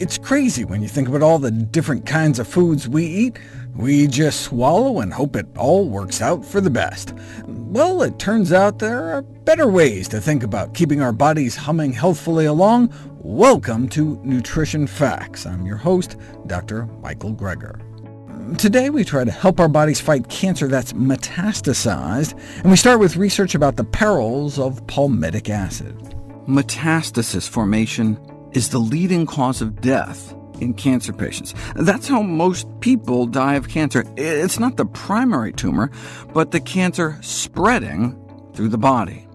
It's crazy when you think about all the different kinds of foods we eat. We just swallow and hope it all works out for the best. Well, it turns out there are better ways to think about keeping our bodies humming healthfully along. Welcome to Nutrition Facts. I'm your host, Dr. Michael Greger. Today we try to help our bodies fight cancer that's metastasized, and we start with research about the perils of palmitic acid. Metastasis formation is the leading cause of death in cancer patients. That's how most people die of cancer. It's not the primary tumor, but the cancer spreading through the body.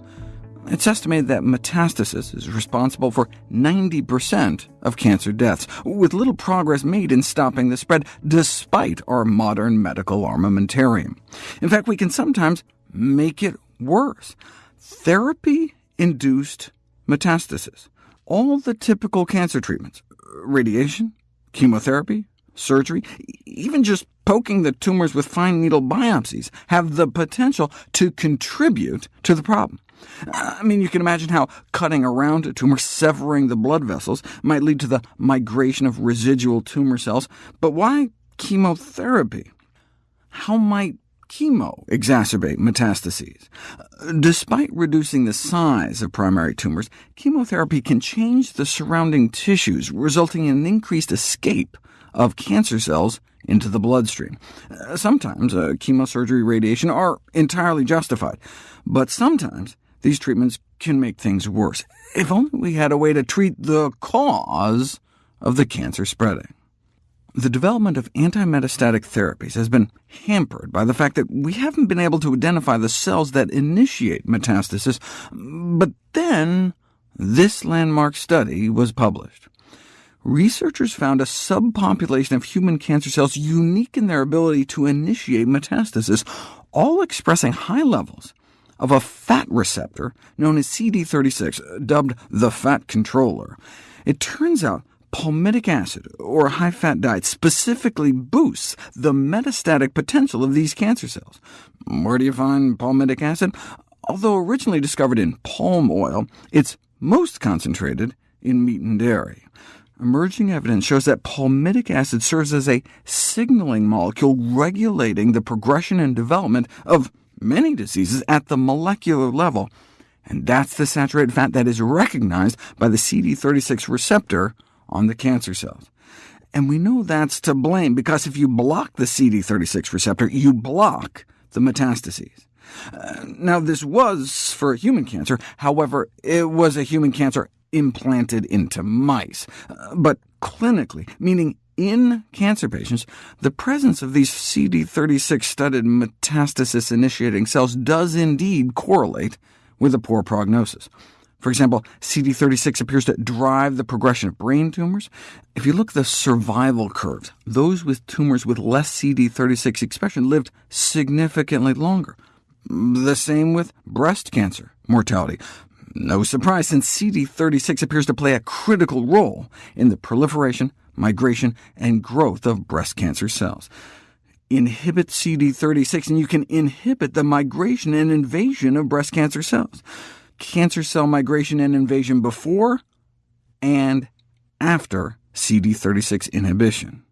It's estimated that metastasis is responsible for 90% of cancer deaths, with little progress made in stopping the spread, despite our modern medical armamentarium. In fact, we can sometimes make it worse. Therapy-induced metastasis all the typical cancer treatments, uh, radiation, chemotherapy, surgery, even just poking the tumors with fine needle biopsies, have the potential to contribute to the problem. I mean, you can imagine how cutting around a tumor, severing the blood vessels, might lead to the migration of residual tumor cells, but why chemotherapy? How might chemo exacerbate metastases. Despite reducing the size of primary tumors, chemotherapy can change the surrounding tissues, resulting in an increased escape of cancer cells into the bloodstream. Sometimes uh, chemosurgery radiation are entirely justified, but sometimes these treatments can make things worse. If only we had a way to treat the cause of the cancer spreading. The development of anti-metastatic therapies has been hampered by the fact that we haven't been able to identify the cells that initiate metastasis, but then this landmark study was published. Researchers found a subpopulation of human cancer cells unique in their ability to initiate metastasis, all expressing high levels of a fat receptor known as CD36, dubbed the fat controller. It turns out palmitic acid, or a high-fat diet, specifically boosts the metastatic potential of these cancer cells. Where do you find palmitic acid? Although originally discovered in palm oil, it's most concentrated in meat and dairy. Emerging evidence shows that palmitic acid serves as a signaling molecule regulating the progression and development of many diseases at the molecular level, and that's the saturated fat that is recognized by the CD36 receptor on the cancer cells. And we know that's to blame, because if you block the CD36 receptor, you block the metastases. Uh, now, this was for human cancer. However, it was a human cancer implanted into mice. Uh, but clinically, meaning in cancer patients, the presence of these CD36-studded metastasis-initiating cells does indeed correlate with a poor prognosis. For example, CD36 appears to drive the progression of brain tumors. If you look at the survival curves, those with tumors with less CD36 expression lived significantly longer. The same with breast cancer mortality. No surprise, since CD36 appears to play a critical role in the proliferation, migration, and growth of breast cancer cells. Inhibit CD36, and you can inhibit the migration and invasion of breast cancer cells cancer cell migration and invasion before and after CD36 inhibition.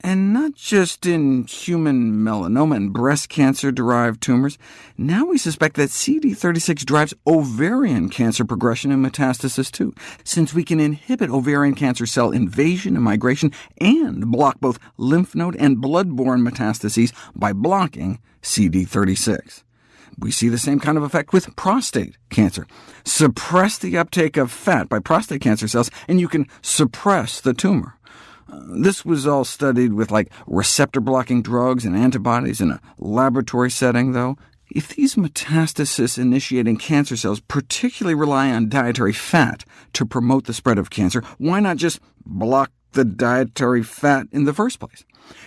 And not just in human melanoma and breast cancer-derived tumors. Now we suspect that CD36 drives ovarian cancer progression and metastasis too, since we can inhibit ovarian cancer cell invasion and migration, and block both lymph node and blood-borne metastases by blocking CD36. We see the same kind of effect with prostate cancer. Suppress the uptake of fat by prostate cancer cells, and you can suppress the tumor. Uh, this was all studied with like receptor-blocking drugs and antibodies in a laboratory setting, though. If these metastasis-initiating cancer cells particularly rely on dietary fat to promote the spread of cancer, why not just block the dietary fat in the first place?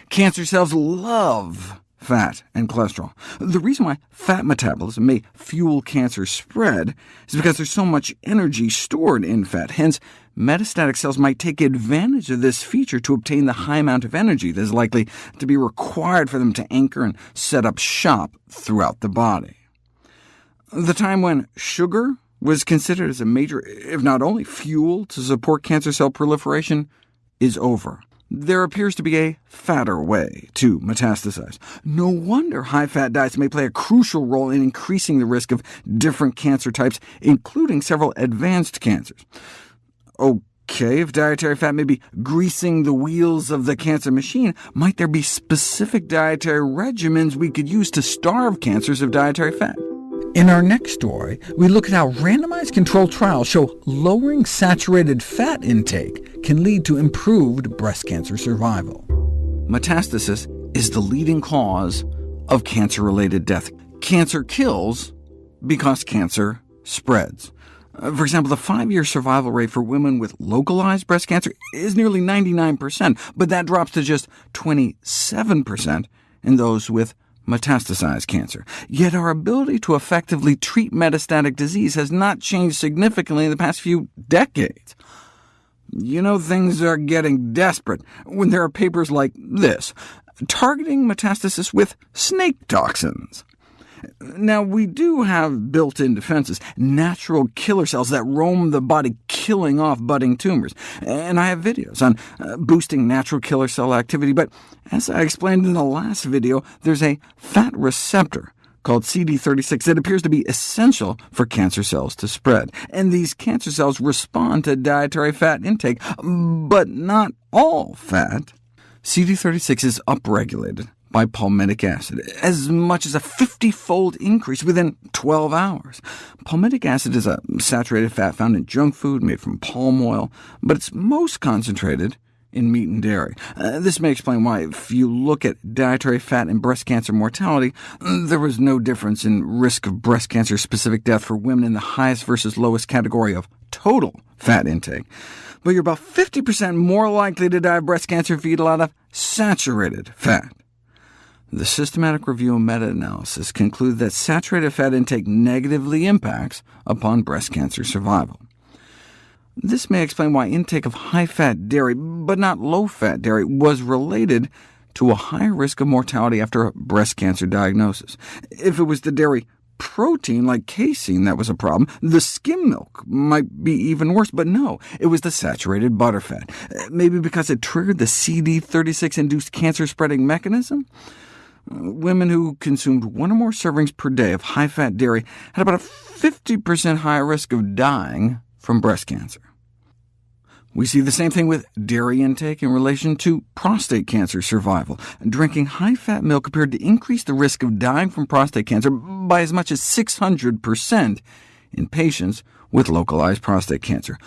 Cancer cells love fat and cholesterol. The reason why fat metabolism may fuel cancer spread is because there's so much energy stored in fat. Hence, metastatic cells might take advantage of this feature to obtain the high amount of energy that is likely to be required for them to anchor and set up shop throughout the body. The time when sugar was considered as a major, if not only fuel to support cancer cell proliferation, is over. There appears to be a fatter way to metastasize. No wonder high-fat diets may play a crucial role in increasing the risk of different cancer types, including several advanced cancers. OK, if dietary fat may be greasing the wheels of the cancer machine, might there be specific dietary regimens we could use to starve cancers of dietary fat? In our next story, we look at how randomized controlled trials show lowering saturated fat intake can lead to improved breast cancer survival. Metastasis is the leading cause of cancer-related death. Cancer kills because cancer spreads. Uh, for example, the five-year survival rate for women with localized breast cancer is nearly 99%, but that drops to just 27% in those with metastasized cancer. Yet our ability to effectively treat metastatic disease has not changed significantly in the past few decades. You know things are getting desperate when there are papers like this, targeting metastasis with snake toxins. Now, we do have built-in defenses, natural killer cells that roam the body killing off budding tumors, and I have videos on uh, boosting natural killer cell activity, but as I explained in the last video, there's a fat receptor called CD36 that appears to be essential for cancer cells to spread, and these cancer cells respond to dietary fat intake, but not all fat. CD36 is upregulated by palmitic acid, as much as a 50-fold increase within 12 hours. Palmitic acid is a saturated fat found in junk food made from palm oil, but it's most concentrated in meat and dairy. Uh, this may explain why, if you look at dietary fat and breast cancer mortality, there was no difference in risk of breast cancer-specific death for women in the highest versus lowest category of total fat intake. But you're about 50% more likely to die of breast cancer if you eat a lot of saturated fat. The systematic review and meta-analysis conclude that saturated fat intake negatively impacts upon breast cancer survival. This may explain why intake of high-fat dairy, but not low-fat dairy, was related to a higher risk of mortality after a breast cancer diagnosis. If it was the dairy protein, like casein, that was a problem, the skim milk might be even worse, but no, it was the saturated butterfat. Maybe because it triggered the CD36-induced cancer-spreading mechanism? Women who consumed one or more servings per day of high-fat dairy had about a 50% higher risk of dying from breast cancer. We see the same thing with dairy intake in relation to prostate cancer survival. Drinking high-fat milk appeared to increase the risk of dying from prostate cancer by as much as 600% in patients with localized prostate cancer.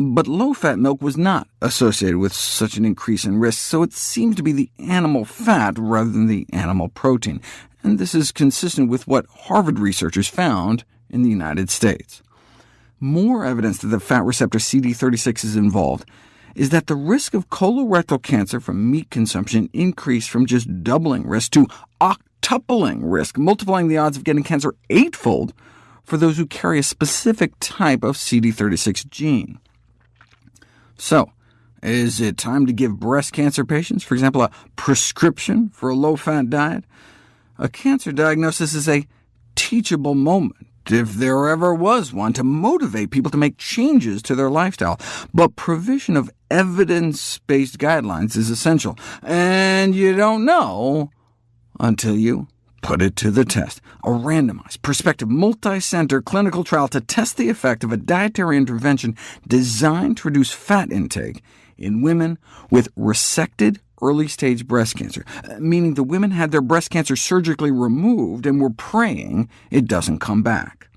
But low-fat milk was not associated with such an increase in risk, so it seems to be the animal fat rather than the animal protein, and this is consistent with what Harvard researchers found in the United States. More evidence that the fat receptor CD36 is involved is that the risk of colorectal cancer from meat consumption increased from just doubling risk to octupling risk, multiplying the odds of getting cancer eightfold for those who carry a specific type of CD36 gene. So, is it time to give breast cancer patients, for example, a prescription for a low-fat diet? A cancer diagnosis is a teachable moment, if there ever was one, to motivate people to make changes to their lifestyle. But provision of evidence-based guidelines is essential, and you don't know until you put it to the test. A randomized, prospective, multi-center clinical trial to test the effect of a dietary intervention designed to reduce fat intake in women with resected early-stage breast cancer, meaning the women had their breast cancer surgically removed and were praying it doesn't come back.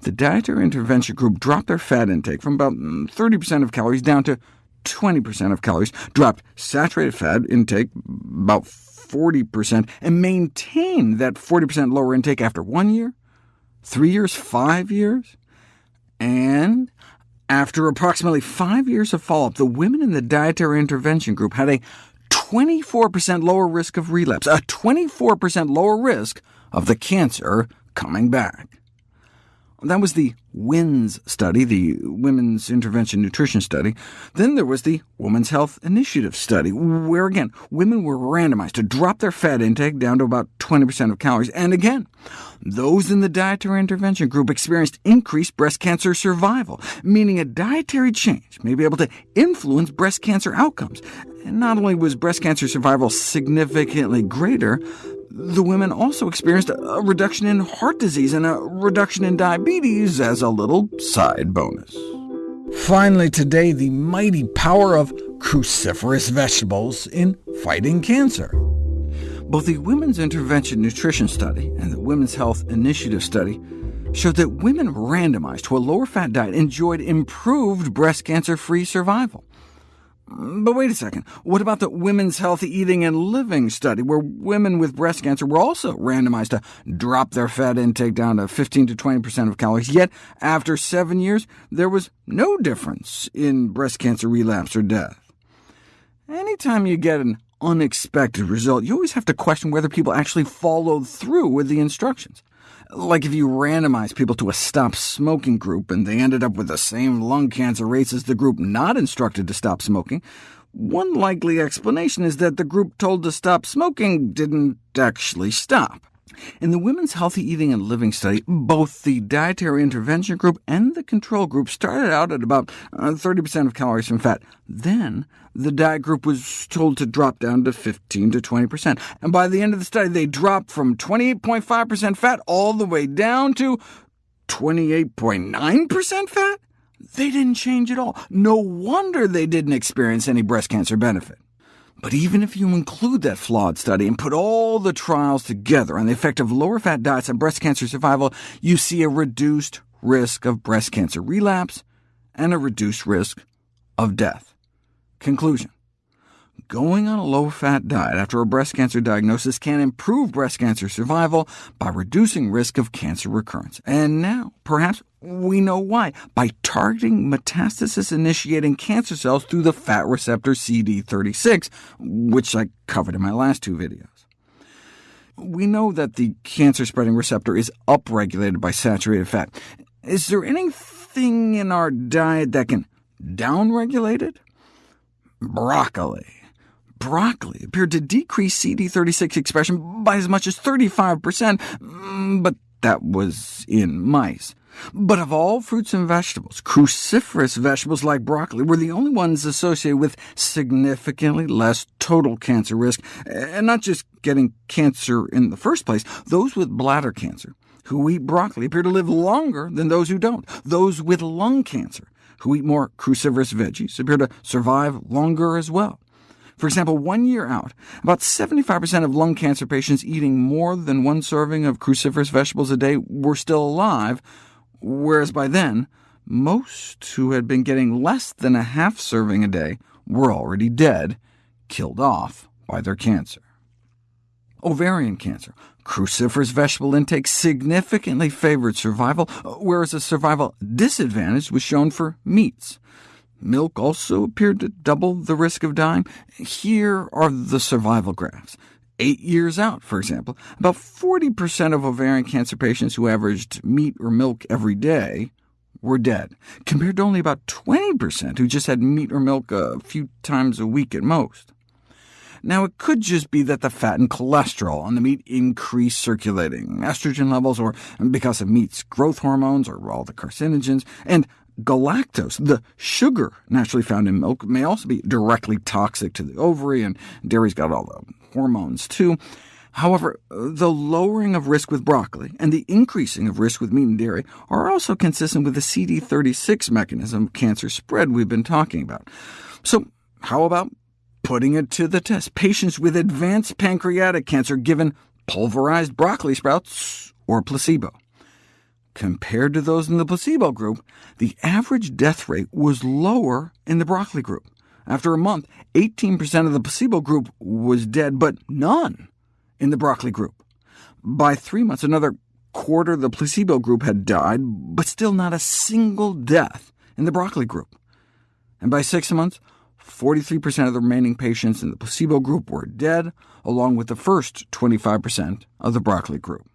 The dietary intervention group dropped their fat intake from about 30% mm, of calories down to 20% of calories, dropped saturated fat intake about 40%, and maintain that 40% lower intake after one year, three years, five years? And after approximately five years of follow-up, the women in the dietary intervention group had a 24% lower risk of relapse, a 24% lower risk of the cancer coming back. That was the WINS study, the Women's Intervention Nutrition Study. Then there was the Women's Health Initiative study, where again, women were randomized to drop their fat intake down to about 20% of calories. And again, those in the dietary intervention group experienced increased breast cancer survival, meaning a dietary change may be able to influence breast cancer outcomes. And not only was breast cancer survival significantly greater, the women also experienced a reduction in heart disease and a reduction in diabetes as a little side bonus. Finally today, the mighty power of cruciferous vegetables in fighting cancer. Both the Women's Intervention Nutrition Study and the Women's Health Initiative Study showed that women randomized to a lower-fat diet enjoyed improved breast cancer-free survival. But wait a second, what about the Women's Healthy Eating and Living study, where women with breast cancer were also randomized to drop their fat intake down to 15 to 20% of calories, yet after seven years there was no difference in breast cancer relapse or death? Anytime you get an unexpected result, you always have to question whether people actually followed through with the instructions. Like if you randomized people to a stop smoking group and they ended up with the same lung cancer rates as the group not instructed to stop smoking, one likely explanation is that the group told to stop smoking didn't actually stop. In the Women's Healthy Eating and Living study, both the dietary intervention group and the control group started out at about 30% uh, of calories from fat. Then the diet group was told to drop down to 15 to 20%, and by the end of the study they dropped from 28.5% fat all the way down to 28.9% fat? They didn't change at all. No wonder they didn't experience any breast cancer benefit. But even if you include that flawed study and put all the trials together on the effect of lower-fat diets on breast cancer survival, you see a reduced risk of breast cancer relapse and a reduced risk of death. Conclusion. Going on a low-fat diet after a breast cancer diagnosis can improve breast cancer survival by reducing risk of cancer recurrence. And now, perhaps we know why, by targeting metastasis-initiating cancer cells through the fat receptor CD36, which I covered in my last two videos. We know that the cancer-spreading receptor is upregulated by saturated fat. Is there anything in our diet that can downregulate it? Broccoli. Broccoli appeared to decrease CD36 expression by as much as 35%, mm, but that was in mice. But of all fruits and vegetables, cruciferous vegetables like broccoli were the only ones associated with significantly less total cancer risk, and not just getting cancer in the first place. Those with bladder cancer who eat broccoli appear to live longer than those who don't. Those with lung cancer who eat more cruciferous veggies appear to survive longer as well. For example, one year out, about 75% of lung cancer patients eating more than one serving of cruciferous vegetables a day were still alive, whereas by then, most who had been getting less than a half serving a day were already dead, killed off by their cancer. Ovarian cancer. Cruciferous vegetable intake significantly favored survival, whereas a survival disadvantage was shown for meats. Milk also appeared to double the risk of dying. Here are the survival graphs. Eight years out, for example, about 40% of ovarian cancer patients who averaged meat or milk every day were dead, compared to only about 20% who just had meat or milk a few times a week at most. Now, it could just be that the fat and cholesterol on the meat increase circulating estrogen levels, or because of meat's growth hormones, or all the carcinogens, and Galactose, the sugar naturally found in milk, may also be directly toxic to the ovary, and dairy's got all the hormones too. However, the lowering of risk with broccoli and the increasing of risk with meat and dairy are also consistent with the CD36 mechanism of cancer spread we've been talking about. So how about putting it to the test? Patients with advanced pancreatic cancer given pulverized broccoli sprouts or placebo. Compared to those in the placebo group, the average death rate was lower in the broccoli group. After a month, 18% of the placebo group was dead, but none in the broccoli group. By three months, another quarter of the placebo group had died, but still not a single death in the broccoli group. And by six months, 43% of the remaining patients in the placebo group were dead, along with the first 25% of the broccoli group.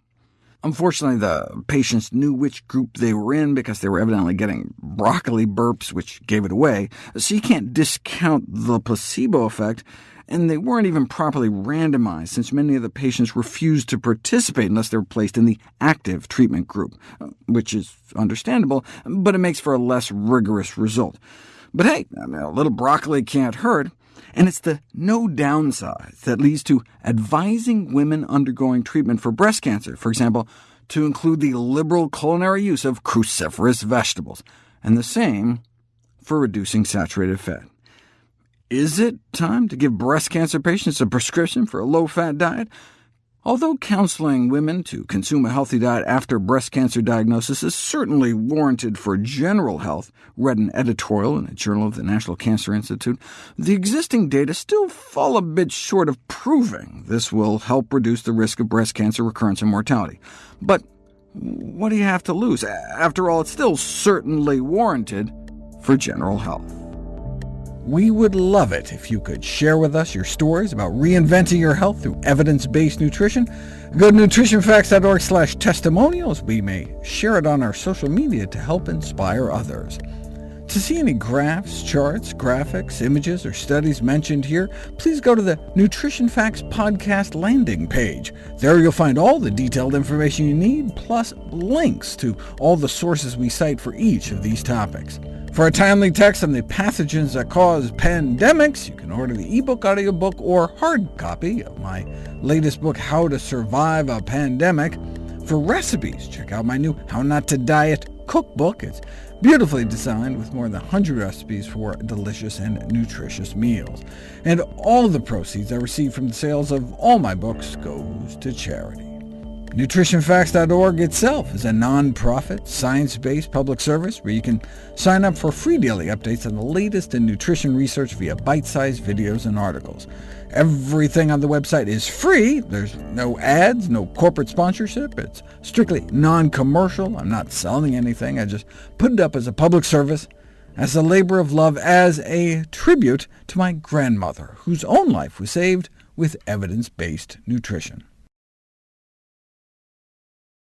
Unfortunately, the patients knew which group they were in because they were evidently getting broccoli burps, which gave it away, so you can't discount the placebo effect, and they weren't even properly randomized, since many of the patients refused to participate unless they were placed in the active treatment group, uh, which is understandable, but it makes for a less rigorous result. But hey, a little broccoli can't hurt and it's the no downside that leads to advising women undergoing treatment for breast cancer, for example, to include the liberal culinary use of cruciferous vegetables, and the same for reducing saturated fat. Is it time to give breast cancer patients a prescription for a low-fat diet? Although counseling women to consume a healthy diet after breast cancer diagnosis is certainly warranted for general health, read an editorial in the Journal of the National Cancer Institute, the existing data still fall a bit short of proving this will help reduce the risk of breast cancer recurrence and mortality. But what do you have to lose? After all, it's still certainly warranted for general health. We would love it if you could share with us your stories about reinventing your health through evidence-based nutrition. Go to nutritionfacts.org slash testimonials. We may share it on our social media to help inspire others. To see any graphs, charts, graphics, images, or studies mentioned here, please go to the Nutrition Facts podcast landing page. There you'll find all the detailed information you need, plus links to all the sources we cite for each of these topics. For a timely text on the pathogens that cause pandemics, you can order the ebook, audiobook, or hard copy of my latest book, How to Survive a Pandemic. For recipes, check out my new How Not to Diet cookbook. It's beautifully designed with more than 100 recipes for delicious and nutritious meals. And all the proceeds I receive from the sales of all my books goes to charity. NutritionFacts.org itself is a non-profit, science-based public service where you can sign up for free daily updates on the latest in nutrition research via bite-sized videos and articles. Everything on the website is free. There's no ads, no corporate sponsorship. It's strictly non-commercial. I'm not selling anything. I just put it up as a public service, as a labor of love, as a tribute to my grandmother, whose own life was saved with evidence-based nutrition.